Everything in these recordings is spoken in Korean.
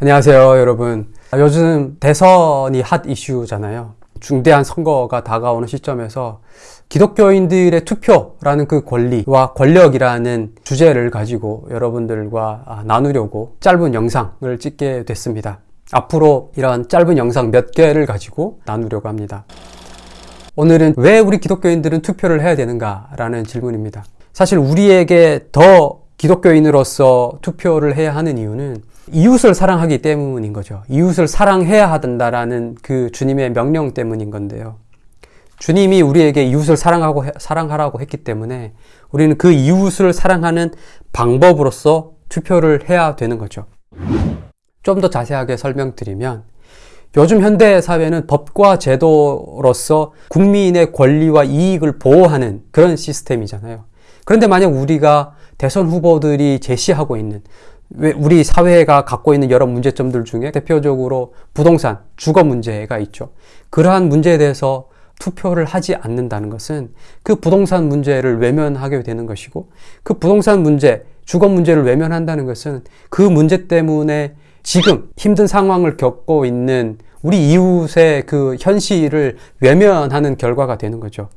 안녕하세요, 여러분. 요즘 대선이 핫 이슈잖아요. 중대한 선거가 다가오는 시점에서 기독교인들의 투표라는 그 권리와 권력이라는 주제를 가지고 여러분들과 아, 나누려고 짧은 영상을 찍게 됐습니다. 앞으로 이런 짧은 영상 몇 개를 가지고 나누려고 합니다. 오늘은 왜 우리 기독교인들은 투표를 해야 되는가 라는 질문입니다. 사실 우리에게 더 기독교인으로서 투표를 해야 하는 이유는 이웃을 사랑하기 때문인 거죠. 이웃을 사랑해야 한다라는 그 주님의 명령 때문인 건데요. 주님이 우리에게 이웃을 사랑하고 사랑하라고 했기 때문에 우리는 그 이웃을 사랑하는 방법으로서 투표를 해야 되는 거죠. 좀 더 자세하게 설명드리면 요즘 현대 사회는 법과 제도로서 국민의 권리와 이익을 보호하는 그런 시스템이잖아요. 그런데 만약 우리가 대선 후보들이 제시하고 있는 우리 사회가 갖고 있는 여러 문제점들 중에 대표적으로 부동산, 주거 문제가 있죠. 그러한 문제에 대해서 투표를 하지 않는다는 것은 그 부동산 문제를 외면하게 되는 것이고 그 부동산 문제, 주거 문제를 외면한다는 것은 그 문제 때문에 지금 힘든 상황을 겪고 있는 우리 이웃의 그 현실을 외면하는 결과가 되는 거죠.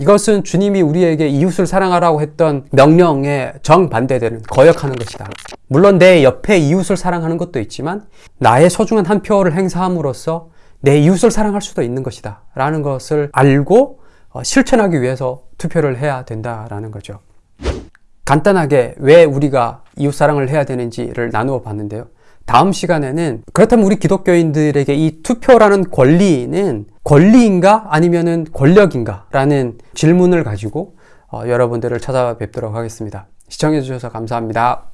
이것은 주님이 우리에게 이웃을 사랑하라고 했던 명령에 정반대되는 거역하는 것이다. 물론 내 옆에 이웃을 사랑하는 것도 있지만 나의 소중한 한 표를 행사함으로써 내 이웃을 사랑할 수도 있는 것이다. 라는 것을 알고 어, 실천하기 위해서 투표를 해야 된다라는 거죠. 간단하게 왜 우리가 이웃 사랑을 해야 되는지를 나누어 봤는데요. 다음 시간에는 그렇다면 우리 기독교인들에게 이 투표라는 권리는 권리인가 아니면은 권력인가 라는 질문을 가지고 어, 여러분들을 찾아뵙도록 하겠습니다. 시청해 주셔서 감사합니다.